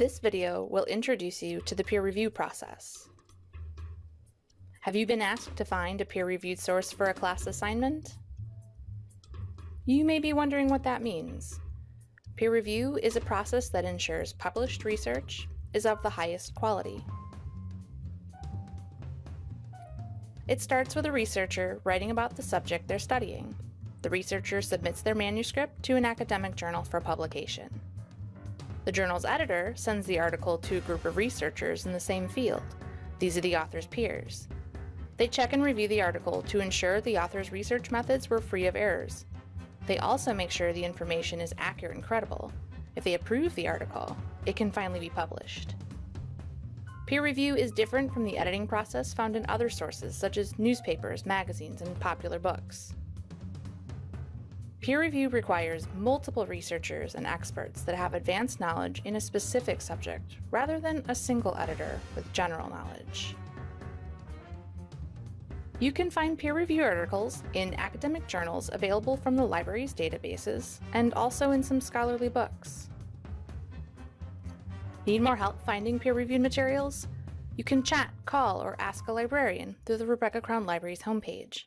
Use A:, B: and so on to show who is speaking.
A: This video will introduce you to the peer review process. Have you been asked to find a peer-reviewed source for a class assignment? You may be wondering what that means. Peer review is a process that ensures published research is of the highest quality. It starts with a researcher writing about the subject they're studying. The researcher submits their manuscript to an academic journal for publication. The journal's editor sends the article to a group of researchers in the same field. These are the author's peers. They check and review the article to ensure the author's research methods were free of errors. They also make sure the information is accurate and credible. If they approve the article, it can finally be published. Peer review is different from the editing process found in other sources such as newspapers, magazines, and popular books. Peer review requires multiple researchers and experts that have advanced knowledge in a specific subject, rather than a single editor with general knowledge. You can find peer review articles in academic journals available from the library's databases, and also in some scholarly books. Need more help finding peer-reviewed materials? You can chat, call, or ask a librarian through the Rebecca Crown Library's homepage.